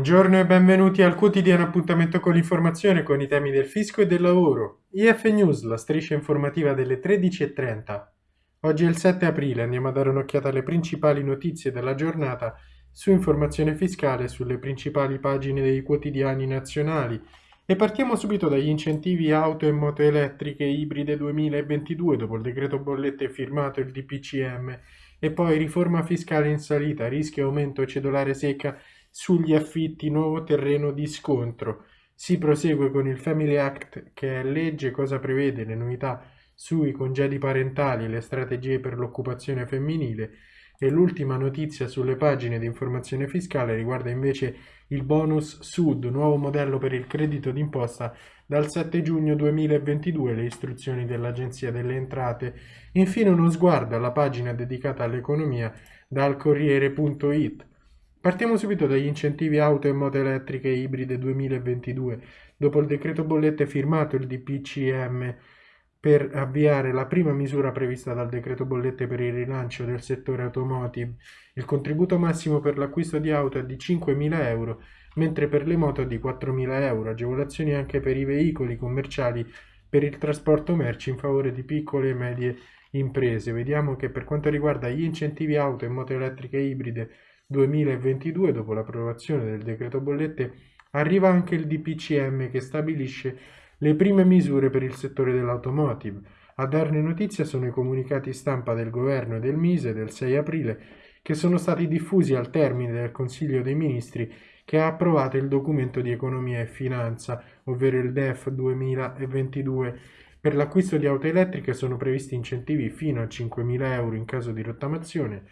Buongiorno e benvenuti al quotidiano appuntamento con l'informazione con i temi del fisco e del lavoro. IF News, la striscia informativa delle 13.30. Oggi è il 7 aprile, andiamo a dare un'occhiata alle principali notizie della giornata su informazione fiscale sulle principali pagine dei quotidiani nazionali e partiamo subito dagli incentivi auto e moto elettriche ibride 2022 dopo il decreto bollette firmato il DPCM e poi riforma fiscale in salita, rischio aumento cedolare secca sugli affitti nuovo terreno di scontro. Si prosegue con il Family Act che è legge cosa prevede le novità sui congedi parentali e le strategie per l'occupazione femminile e l'ultima notizia sulle pagine di informazione fiscale riguarda invece il bonus Sud, nuovo modello per il credito d'imposta dal 7 giugno 2022, le istruzioni dell'Agenzia delle Entrate. Infine uno sguardo alla pagina dedicata all'economia dal Corriere.it. Partiamo subito dagli incentivi auto e moto elettriche ibride 2022. Dopo il decreto bollette firmato il DPCM per avviare la prima misura prevista dal decreto bollette per il rilancio del settore automotive, il contributo massimo per l'acquisto di auto è di 5.000 euro, mentre per le moto è di 4.000 euro, agevolazioni anche per i veicoli commerciali per il trasporto merci in favore di piccole e medie imprese. Vediamo che per quanto riguarda gli incentivi auto e moto elettriche ibride 2022, dopo l'approvazione del decreto bollette, arriva anche il DPCM che stabilisce le prime misure per il settore dell'automotive. A darne notizia sono i comunicati stampa del governo e del Mise del 6 aprile che sono stati diffusi al termine del Consiglio dei Ministri che ha approvato il documento di economia e finanza, ovvero il DEF 2022. Per l'acquisto di auto elettriche sono previsti incentivi fino a 5.000 euro in caso di rottamazione,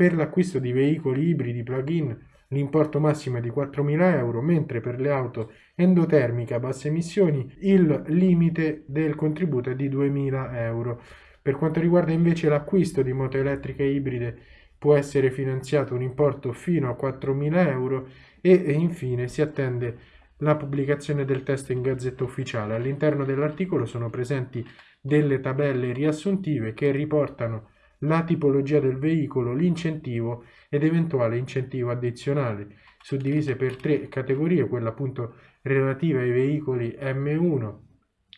per l'acquisto di veicoli ibridi plug-in l'importo massimo è di 4.000 euro, mentre per le auto endotermiche a basse emissioni il limite del contributo è di 2.000 euro. Per quanto riguarda invece l'acquisto di moto elettriche ibride può essere finanziato un importo fino a 4.000 euro e infine si attende la pubblicazione del testo in gazzetta ufficiale. All'interno dell'articolo sono presenti delle tabelle riassuntive che riportano la tipologia del veicolo, l'incentivo ed eventuale incentivo addizionale, suddivise per tre categorie, quella appunto relativa ai veicoli M1,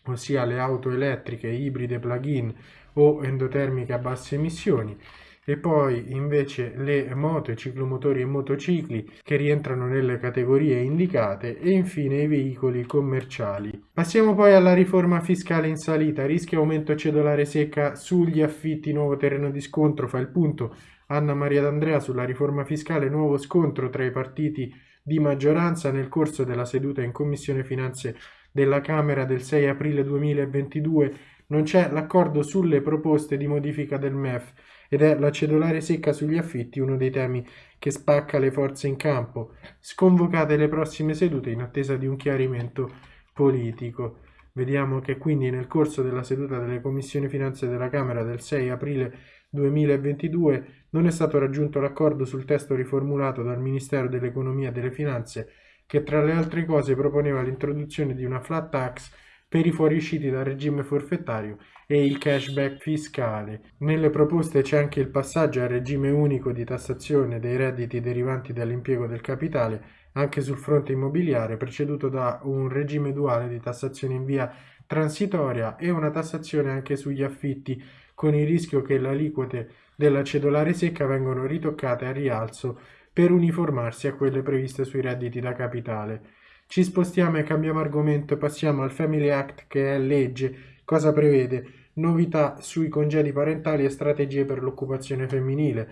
ossia le auto elettriche, ibride, plug-in o endotermiche a basse emissioni, e poi invece le moto, i ciclomotori e motocicli che rientrano nelle categorie indicate e infine i veicoli commerciali. Passiamo poi alla riforma fiscale in salita, rischio aumento cedolare secca sugli affitti, nuovo terreno di scontro, fa il punto Anna Maria D'Andrea sulla riforma fiscale, nuovo scontro tra i partiti di maggioranza nel corso della seduta in Commissione Finanze della Camera del 6 aprile 2022 non c'è l'accordo sulle proposte di modifica del MEF ed è la cedolare secca sugli affitti uno dei temi che spacca le forze in campo. Sconvocate le prossime sedute in attesa di un chiarimento politico. Vediamo che quindi nel corso della seduta delle commissioni finanze della Camera del 6 aprile 2022 non è stato raggiunto l'accordo sul testo riformulato dal Ministero dell'Economia e delle Finanze che tra le altre cose proponeva l'introduzione di una flat tax per i fuoriusciti dal regime forfettario e il cashback fiscale. Nelle proposte c'è anche il passaggio al regime unico di tassazione dei redditi derivanti dall'impiego del capitale anche sul fronte immobiliare, preceduto da un regime duale di tassazione in via transitoria e una tassazione anche sugli affitti, con il rischio che le aliquote della cedolare secca vengano ritoccate a rialzo per uniformarsi a quelle previste sui redditi da capitale. Ci spostiamo e cambiamo argomento, passiamo al Family Act che è legge. Cosa prevede? Novità sui congedi parentali e strategie per l'occupazione femminile.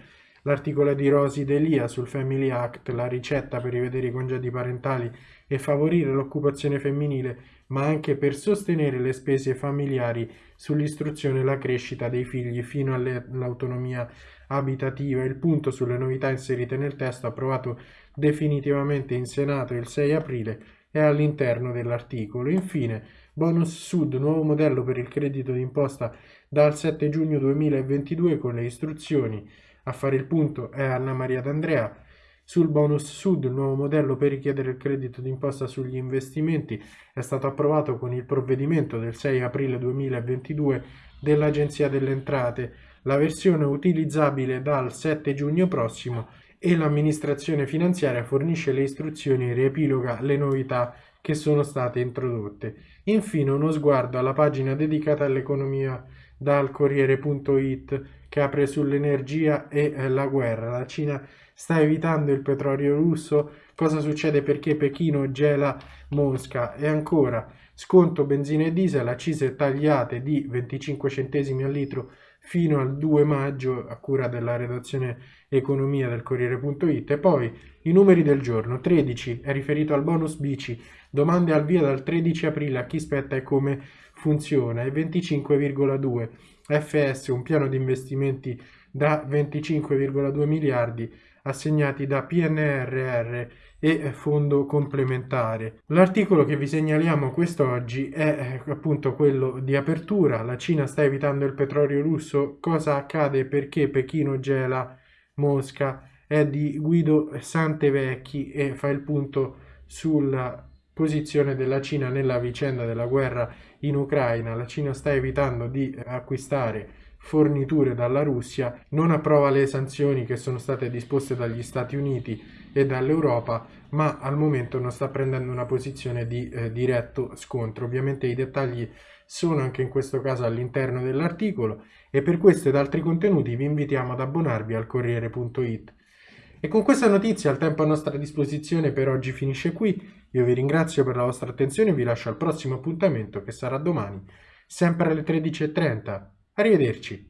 L'articolo di Rosi Delia sul Family Act, la ricetta per rivedere i congedi parentali e favorire l'occupazione femminile, ma anche per sostenere le spese familiari sull'istruzione e la crescita dei figli fino all'autonomia abitativa. Il punto sulle novità inserite nel testo approvato definitivamente in Senato il 6 aprile è all'interno dell'articolo. Infine, Bonus Sud, nuovo modello per il credito d'imposta dal 7 giugno 2022 con le istruzioni. A fare il punto è Anna Maria D'Andrea. Sul bonus Sud, il nuovo modello per richiedere il credito d'imposta sugli investimenti è stato approvato con il provvedimento del 6 aprile 2022 dell'Agenzia delle Entrate. La versione utilizzabile dal 7 giugno prossimo e l'amministrazione finanziaria fornisce le istruzioni e riepiloga le novità che sono state introdotte. Infine uno sguardo alla pagina dedicata all'economia dal Corriere.it che apre sull'energia e eh, la guerra. La Cina sta evitando il petrolio russo. Cosa succede perché Pechino gela Mosca? E ancora, sconto benzina e diesel, accise tagliate di 25 centesimi al litro fino al 2 maggio a cura della redazione economia del Corriere.it e poi i numeri del giorno 13 è riferito al bonus bici. Domande al via dal 13 aprile a chi spetta e come funziona? E 25,2 FS un piano di investimenti da 25,2 miliardi assegnati da PNRR e fondo complementare. L'articolo che vi segnaliamo quest'oggi è eh, appunto quello di apertura. La Cina sta evitando il petrolio russo. Cosa accade? Perché Pechino gela Mosca? È di Guido Santevecchi e fa il punto sulla posizione della Cina nella vicenda della guerra in Ucraina. La Cina sta evitando di acquistare forniture dalla Russia, non approva le sanzioni che sono state disposte dagli Stati Uniti e dall'Europa, ma al momento non sta prendendo una posizione di eh, diretto scontro. Ovviamente i dettagli sono anche in questo caso all'interno dell'articolo e per questo ed altri contenuti vi invitiamo ad abbonarvi al Corriere.it. E con questa notizia il tempo a nostra disposizione per oggi finisce qui. Io vi ringrazio per la vostra attenzione e vi lascio al prossimo appuntamento che sarà domani, sempre alle 13.30. Arrivederci.